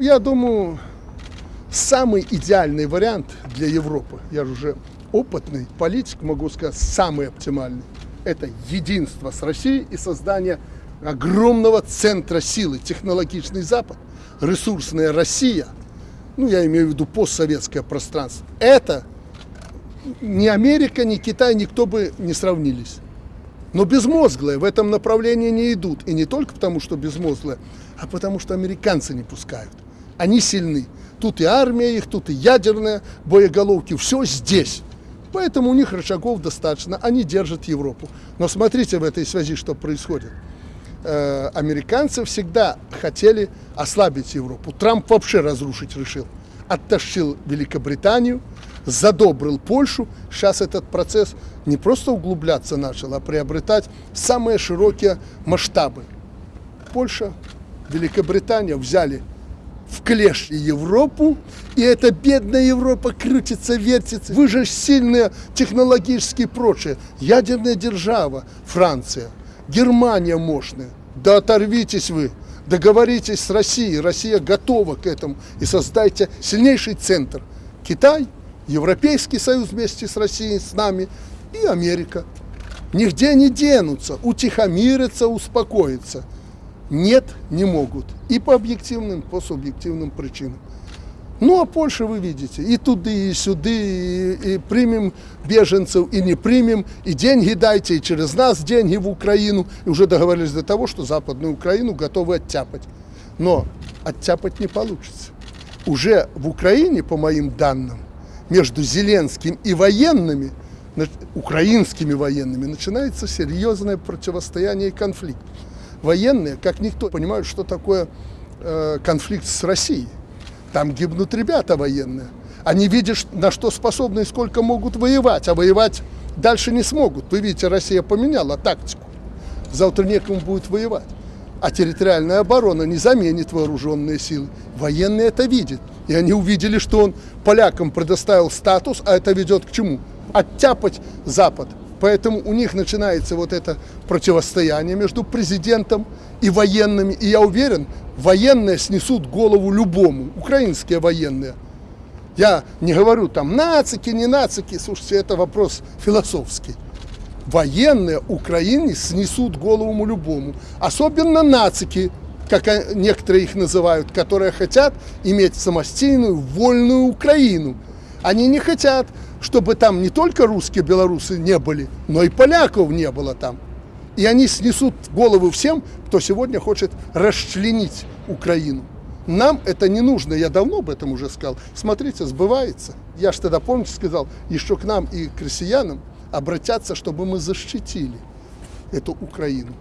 Я думаю, самый идеальный вариант для Европы, я же уже опытный политик, могу сказать, самый оптимальный, это единство с Россией и создание огромного центра силы, технологичный Запад, ресурсная Россия, ну я имею в виду постсоветское пространство, это ни Америка, ни Китай, никто бы не сравнились. Но безмозглые в этом направлении не идут. И не только потому, что безмозглые, а потому, что американцы не пускают. Они сильны. Тут и армия их, тут и ядерные боеголовки. Все здесь. Поэтому у них рычагов достаточно. Они держат Европу. Но смотрите в этой связи, что происходит. Э, американцы всегда хотели ослабить Европу. Трамп вообще разрушить решил. Оттащил Великобританию, задобрил Польшу. Сейчас этот процесс не просто углубляться начал, а приобретать самые широкие масштабы. Польша, Великобритания взяли в клеш Европу, и эта бедная Европа крутится, вертится. Вы же сильные технологически прочие. Ядерная держава, Франция, Германия мощная. Да оторвитесь вы, договоритесь с Россией, Россия готова к этому, и создайте сильнейший центр. Китай – Европейский Союз вместе с Россией, с нами и Америка. Нигде не денутся, утихомирятся, успокоятся. Нет, не могут. И по объективным, по субъективным причинам. Ну, а Польша, вы видите, и туды, и сюды, и, и примем беженцев, и не примем, и деньги дайте, и через нас деньги в Украину. И уже договорились до того, что Западную Украину готовы оттяпать. Но оттяпать не получится. Уже в Украине, по моим данным, между Зеленским и военными, украинскими военными, начинается серьезное противостояние и конфликт. Военные, как никто, понимают, что такое э, конфликт с Россией. Там гибнут ребята военные. Они видят, на что способны и сколько могут воевать, а воевать дальше не смогут. Вы видите, Россия поменяла тактику. Завтра некому будет воевать. А территориальная оборона не заменит вооруженные силы. Военные это видят. И они увидели, что он полякам предоставил статус, а это ведет к чему? Оттяпать Запад. Поэтому у них начинается вот это противостояние между президентом и военными. И я уверен, военные снесут голову любому, украинские военные. Я не говорю там нацики, не нацики, слушайте, это вопрос философский военные Украине снесут голову любому. Особенно нацики, как некоторые их называют, которые хотят иметь самостийную, вольную Украину. Они не хотят, чтобы там не только русские белорусы не были, но и поляков не было там. И они снесут головы всем, кто сегодня хочет расчленить Украину. Нам это не нужно, я давно об этом уже сказал. Смотрите, сбывается. Я же тогда, помните, сказал, еще к нам и к россиянам, обратятся, чтобы мы защитили эту Украину.